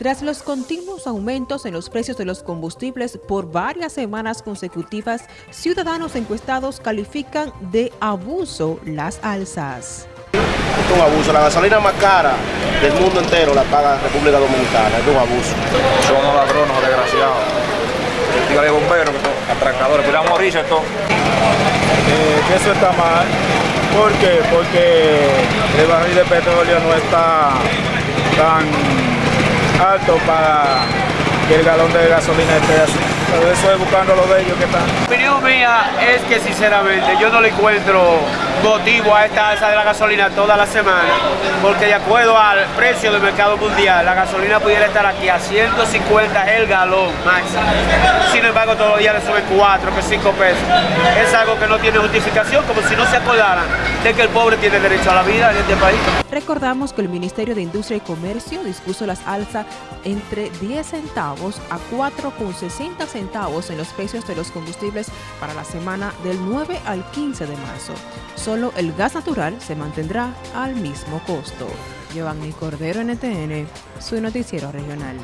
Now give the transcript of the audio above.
Tras los continuos aumentos en los precios de los combustibles por varias semanas consecutivas, ciudadanos encuestados califican de abuso las alzas. Es un abuso, la gasolina más cara del mundo entero la paga República Dominicana, es un abuso. Son unos ladrones desgraciados. Dígale bomberos, atracadores, pero a morirse todo. Eh, que eso está mal. ¿Por qué? Porque el barril de petróleo no está tan alto para que el galón de gasolina esté así. Pero eso es buscando lo de ellos que están. La opinión mía es que sinceramente yo no le encuentro motivo a esta alza de la gasolina toda la semana, porque de acuerdo al precio del mercado mundial, la gasolina pudiera estar aquí a 150 el galón máximo. Sin embargo, todos los días le suben 4, que 5 pesos. Es algo que no tiene justificación, como si no se acordaran de que el pobre tiene derecho a la vida en este país. Recordamos que el Ministerio de Industria y Comercio dispuso las alzas entre 10 centavos a 4,60 centavos en los precios de los combustibles para la semana del 9 al 15 de marzo solo el gas natural se mantendrá al mismo costo. Giovanni Cordero, NTN, su noticiero regional.